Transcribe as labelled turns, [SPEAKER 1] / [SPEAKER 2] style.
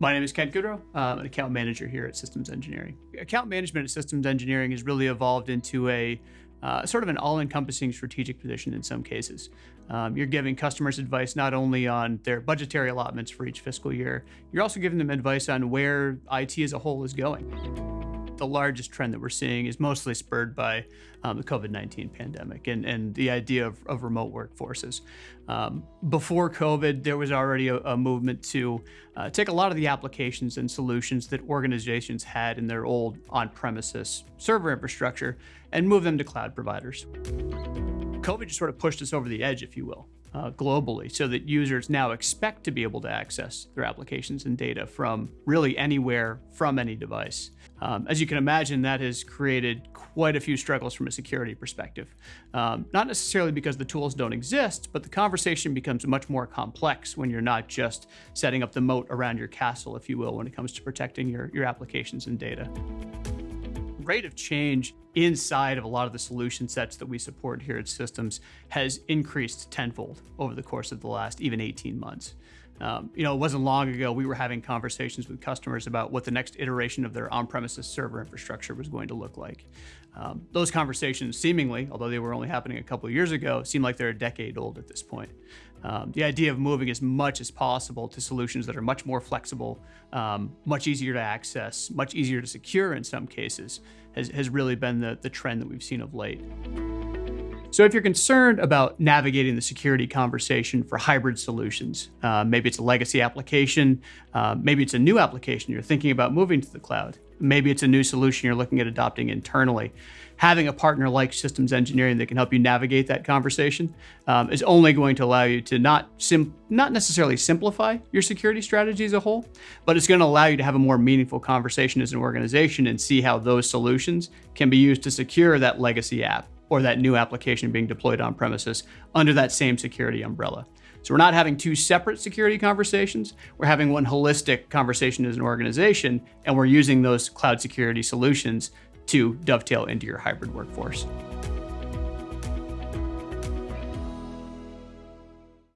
[SPEAKER 1] My name is Ken Goodrow. I'm an account manager here at Systems Engineering. Account management at Systems Engineering has really evolved into a uh, sort of an all-encompassing strategic position in some cases. Um, you're giving customers advice not only on their budgetary allotments for each fiscal year, you're also giving them advice on where IT as a whole is going the largest trend that we're seeing is mostly spurred by um, the COVID-19 pandemic and, and the idea of, of remote workforces. Um, before COVID, there was already a, a movement to uh, take a lot of the applications and solutions that organizations had in their old on-premises server infrastructure and move them to cloud providers. COVID just sort of pushed us over the edge, if you will uh, globally so that users now expect to be able to access their applications and data from really anywhere from any device. Um, as you can imagine, that has created quite a few struggles from a security perspective. Um, not necessarily because the tools don't exist, but the conversation becomes much more complex when you're not just setting up the moat around your castle, if you will, when it comes to protecting your, your applications and data rate of change inside of a lot of the solution sets that we support here at Systems has increased tenfold over the course of the last even 18 months. Um, you know, it wasn't long ago we were having conversations with customers about what the next iteration of their on-premises server infrastructure was going to look like. Um, those conversations seemingly, although they were only happening a couple of years ago, seem like they're a decade old at this point. Um, the idea of moving as much as possible to solutions that are much more flexible, um, much easier to access, much easier to secure in some cases, has, has really been the, the trend that we've seen of late. So if you're concerned about navigating the security conversation for hybrid solutions, uh, maybe it's a legacy application, uh, maybe it's a new application you're thinking about moving to the cloud, maybe it's a new solution you're looking at adopting internally, having a partner like systems engineering that can help you navigate that conversation um, is only going to allow you to not not necessarily simplify your security strategy as a whole, but it's going to allow you to have a more meaningful conversation as an organization and see how those solutions can be used to secure that legacy app or that new application being deployed on premises under that same security umbrella. So we're not having two separate security conversations. We're having one holistic conversation as an organization, and we're using those cloud security solutions to dovetail into your hybrid workforce.